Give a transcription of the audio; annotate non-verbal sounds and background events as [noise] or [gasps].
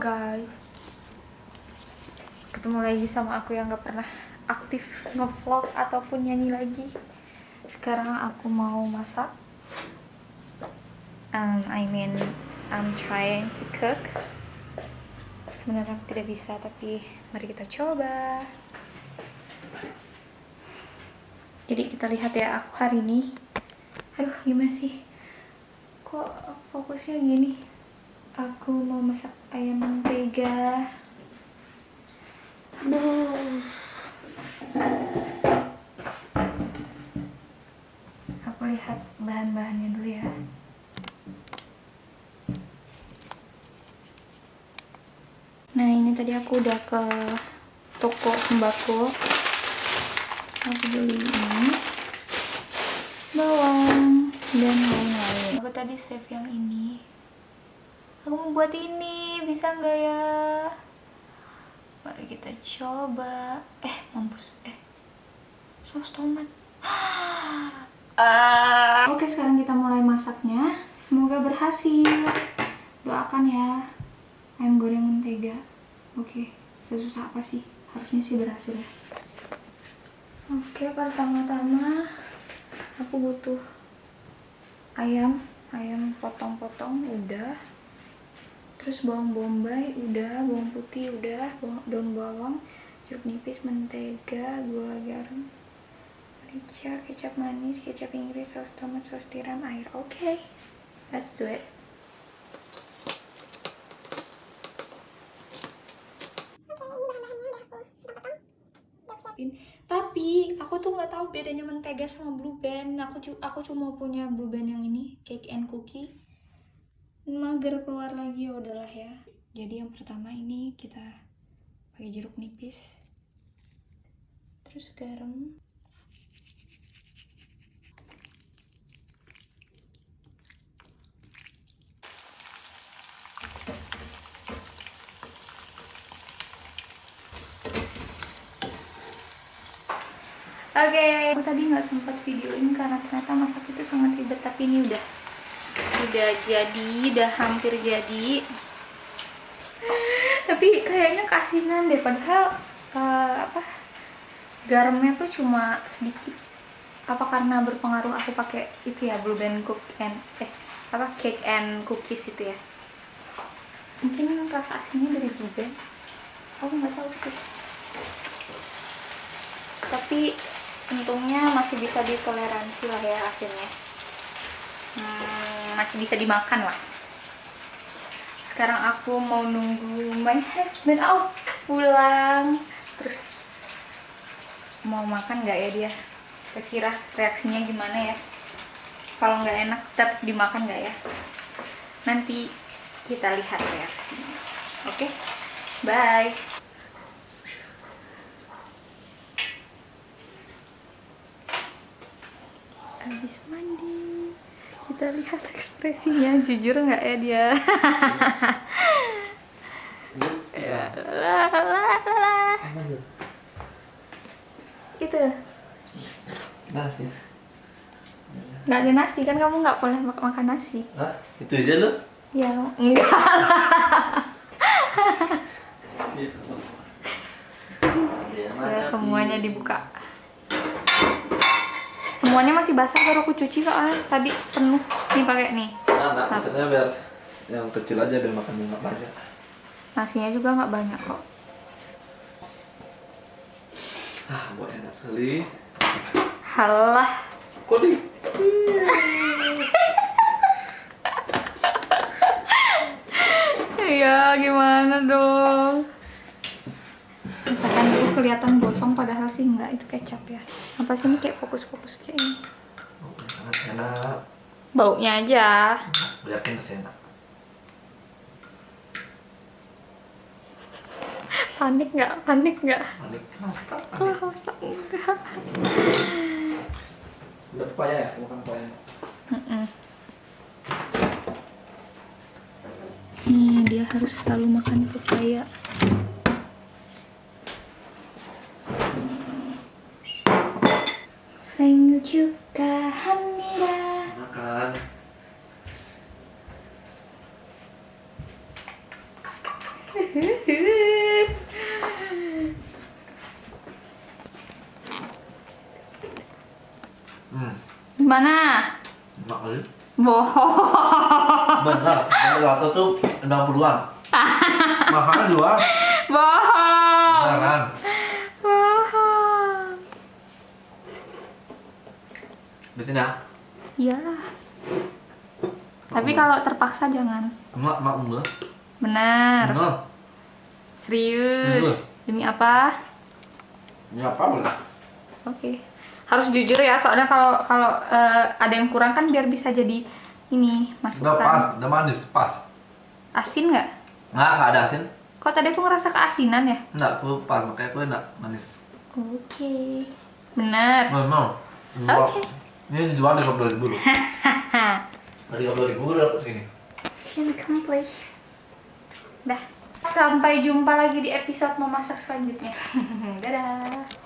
guys. Ketemu lagi sama aku yang gak pernah aktif ngevlog ataupun nyanyi lagi. Sekarang aku mau masak. Um, I mean I'm trying to cook. Sebenarnya aku tidak bisa tapi mari kita coba. Jadi kita lihat ya aku hari ini. Aduh gimana sih? Kok fokusnya gini aku mau masak ayam mentega. Aku lihat bahan-bahannya dulu ya. Nah ini tadi aku udah ke toko sembako. Aku beli ini. Bawang dan lain-lain. Aku tadi save yang ini buat ini bisa nggak ya? Mari kita coba. Eh mampus. Eh saus tomat. Uh. [gasps] oke sekarang kita mulai masaknya. Semoga berhasil. Doakan ya ayam goreng mentega. Oke sesusah apa sih? Harusnya sih berhasil ya. Oke pertama-tama aku butuh ayam. Ayam potong-potong udah terus bawang bombay udah bawang putih udah bawang, daun bawang jeruk nipis mentega gula garam merica kecap manis kecap inggris saus tomat saus tiram air. Oke okay. let's do it. Tapi aku tuh nggak tahu bedanya mentega sama blue band. Aku aku cuma punya blue band yang ini cake and cookie mager keluar lagi ya udahlah ya jadi yang pertama ini kita pakai jeruk nipis terus garam Oke, okay. aku tadi nggak sempat videoin karena ternyata masak itu sangat ribet tapi ini udah udah jadi udah hampir jadi. Tapi kayaknya kasinan deh padahal uh, apa garamnya tuh cuma sedikit. Apa karena berpengaruh aku pakai itu ya blue band cook and eh apa cake and cookies itu ya? Mungkin rasa aslinya dari blue band. Aku nggak tahu sih. Tapi untungnya masih bisa ditoleransi lah ya asinnya. Hmm, masih bisa dimakan lah. Sekarang aku mau nunggu my husband. Oh pulang. Terus mau makan nggak ya dia? Kira-kira reaksinya gimana ya? Kalau nggak enak tetap dimakan nggak ya? Nanti kita lihat reaksinya. Oke? Okay? bye. Habis mandi kita lihat ekspresinya jujur nggak ya dia? [laughs] Itu. Nasi. Nggak ada nasi kan kamu nggak boleh mak makan nasi. Hah? itu aja lo ya enggak ya, [laughs] semuanya dibuka semuanya masih basah baru aku cuci soalnya. Tadi penuh. Nih pakai nih. Nah, nah, maksudnya biar yang kecil aja biar makan nggak banyak nasinya juga nggak banyak kok. Ah buat enak sekali. Halah. Kok di [laughs] ya gimana dong kelihatan gosong padahal sih enggak itu kecap ya. Apa sih ini kayak fokus-fokus kayak ini? Oh, sangat enak. Baunya aja. Yakin enak. Panik nggak? Panik nggak? Panik. Kenapa oh, masa enggak? Udah pepaya ya? Bukan pepaya Mm -mm. Nih, dia harus selalu makan pepaya. Juga hamida. makan Hmm. Gimana? Enak kali. Bohong. Benar. Gelato tuh 60-an. Mahalnya di luar. Bohong. Beneran. Bohong. Betul ya? Iyalah. Tapi kalau terpaksa jangan. Emak, emak enggak. Benar. Bener. Serius. Bener. Demi apa? Ini apa boleh? Oke. Harus jujur ya, soalnya kalau kalau eh, ada yang kurang kan biar bisa jadi ini Udah pas, masukan. udah manis, pas. Asin nggak? Nggak, nggak ada asin. Kok tadi aku ngerasa keasinan ya? Enggak, aku pas, makanya aku enak, manis. Oke. Benar. Memang. Oke. Ini dijual di 20 ribu loh. [laughs] Dari 30 ribu udah dapet segini. Mission accomplished. Dah. Sampai jumpa lagi di episode memasak selanjutnya. [laughs] Dadah.